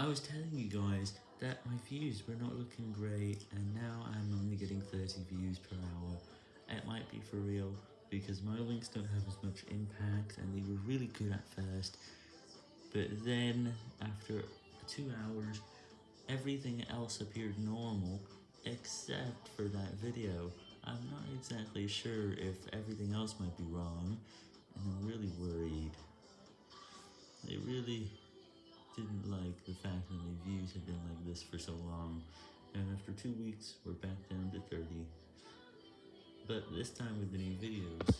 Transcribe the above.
I was telling you guys that my views were not looking great, and now I'm only getting 30 views per hour. It might be for real, because my links don't have as much impact, and they were really good at first, but then, after two hours, everything else appeared normal, except for that video. I'm not exactly sure if everything else might be wrong, and I'm really worried. They really didn't like the fact that my views had been like this for so long, and after two weeks, we're back down to 30. But this time with the new videos,